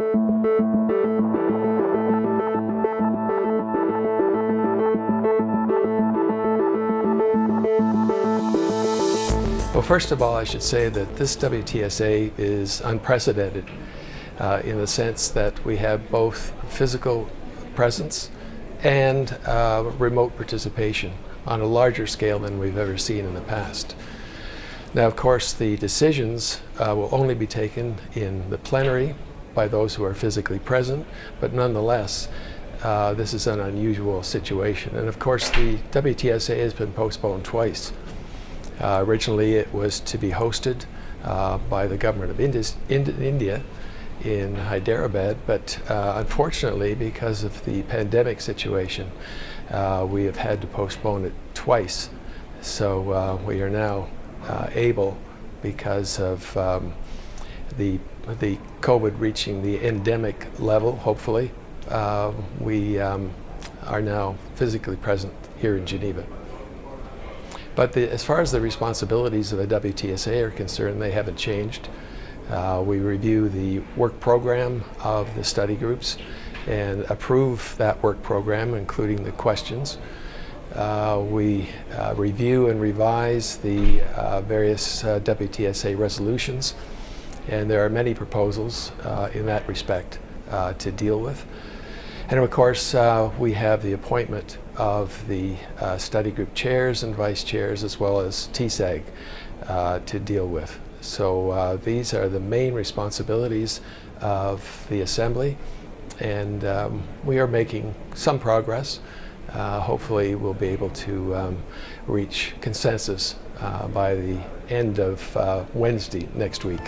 Well, first of all, I should say that this WTSA is unprecedented uh, in the sense that we have both physical presence and uh, remote participation on a larger scale than we've ever seen in the past. Now, of course, the decisions uh, will only be taken in the plenary by those who are physically present, but nonetheless, uh, this is an unusual situation. And of course, the WTSA has been postponed twice. Uh, originally, it was to be hosted uh, by the government of Indus, Ind India in Hyderabad, but uh, unfortunately, because of the pandemic situation, uh, we have had to postpone it twice. So uh, we are now able, because of um, the the COVID reaching the endemic level, hopefully, we um, are now physically present here in Geneva. But the, as far as the responsibilities of the WTSA are concerned, they haven't changed. Uh, we review the work program of the study groups and approve that work program, including the questions. Uh, we uh, review and revise the uh, various uh, WTSA resolutions, and there are many proposals uh, in that respect to deal with. And of course, uh, we have the appointment of the uh, study group chairs and vice chairs as well as TSAG uh, to deal with. So uh, these are the main responsibilities of the Assembly and um, we are making some progress. Uh, hopefully we'll be able to um, reach consensus uh, by the end of Wednesday next week.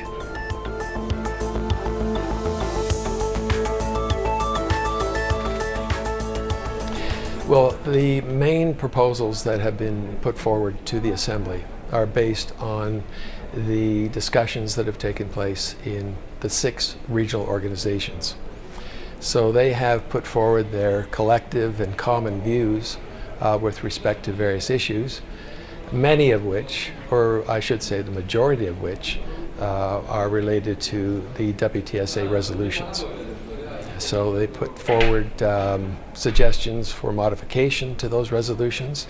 Well, the main proposals that have been put forward to the Assembly are based on the discussions that have taken place in the six regional organizations. So they have put forward their collective and common views uh, with respect to various issues, many of which, or I should say the majority of which, uh, are related to the WTSA resolutions. So they put forward um, suggestions for modification to those resolutions.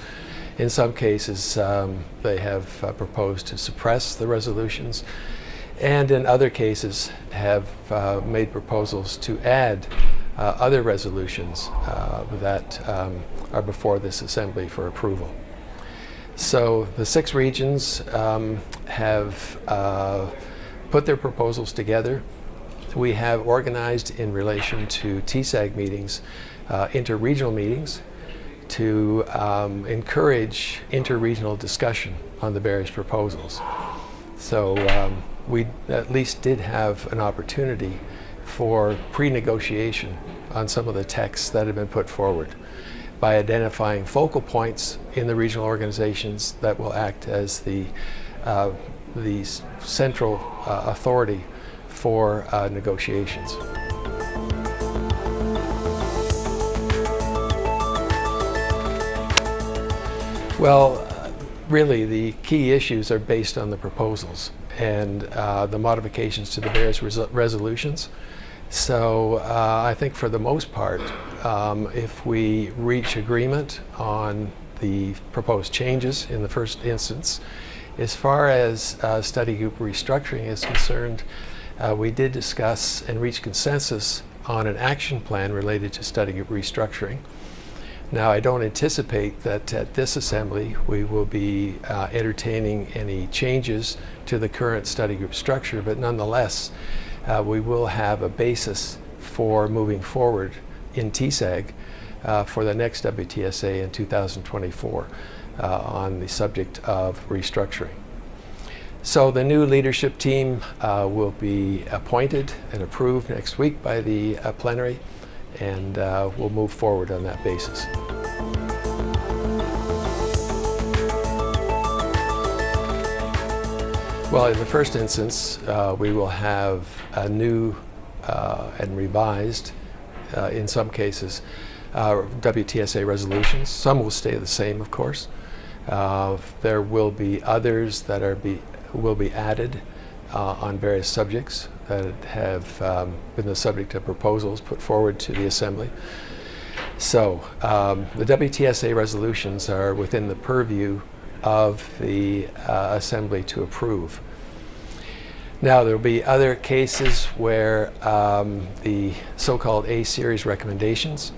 In some cases, um, they have uh, proposed to suppress the resolutions, and in other cases have uh, made proposals to add uh, other resolutions uh, that um, are before this Assembly for approval. So the six regions um, have uh, put their proposals together we have organized in relation to TSAG meetings, uh, inter-regional meetings, to um, encourage inter-regional discussion on the various proposals. So um, we at least did have an opportunity for pre-negotiation on some of the texts that have been put forward by identifying focal points in the regional organizations that will act as the, uh, the central uh, authority for uh, negotiations. Well, really the key issues are based on the proposals and uh, the modifications to the various res resolutions. So uh, I think for the most part, um, if we reach agreement on the proposed changes in the first instance, as far as uh, study group restructuring is concerned, uh, we did discuss and reach consensus on an action plan related to study restructuring. Now, I don't anticipate that at this assembly we will be uh, entertaining any changes to the current study group structure, but nonetheless, uh, we will have a basis for moving forward in TSAG uh, for the next WTSA in 2024 uh, on the subject of restructuring. So the new leadership team uh, will be appointed and approved next week by the uh, plenary and uh, we'll move forward on that basis. Well, in the first instance, uh, we will have a new uh, and revised, uh, in some cases, WTSA resolutions. Some will stay the same, of course. there will be others that are be will be added uh, on various subjects that have um, been the subject of proposals put forward to the Assembly. So um, the WTSA resolutions are within the purview of the uh, Assembly to approve. Now there will be other cases where um, the so-called A-series recommendations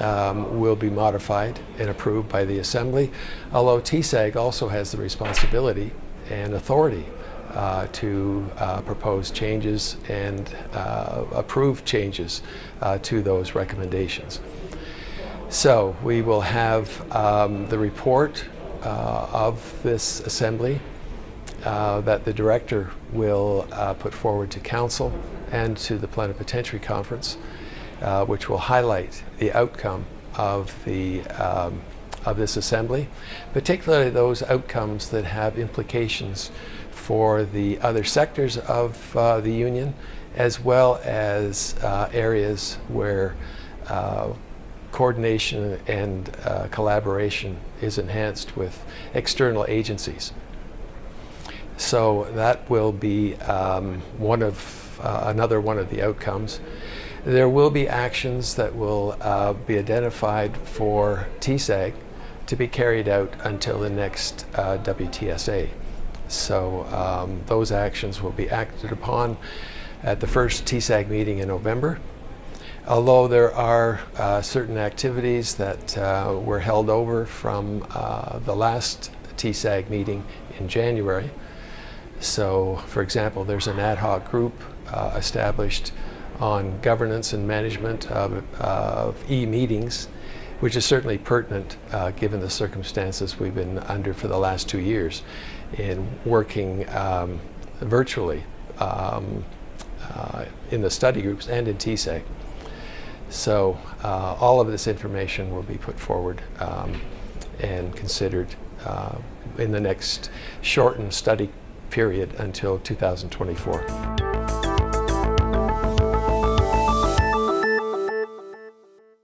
um, will be modified and approved by the Assembly, although TSAG also has the responsibility and authority uh, to uh, propose changes and uh, approve changes uh, to those recommendations. So we will have um, the report uh, of this assembly uh, that the director will put forward to council and to the plenipotentiary conference, which will highlight the outcome of the um, of this assembly, particularly those outcomes that have implications for the other sectors of uh, the union, as well as uh, areas where uh, coordination and uh, collaboration is enhanced with external agencies. So that will be um, one of uh, another one of the outcomes. There will be actions that will uh, be identified for TSAG to be carried out until the next uh, WTSA. So um, those actions will be acted upon at the first TSAG meeting in November. Although there are uh, certain activities that uh, were held over from uh, the last TSAG meeting in January. So, for example, there's an ad hoc group uh, established on governance and management of, of e-meetings which is certainly pertinent uh, given the circumstances we've been under for the last two years in working um, virtually um, uh, in the study groups and in TSAG. So uh, all of this information will be put forward um, and considered uh, in the next shortened study period until 2024.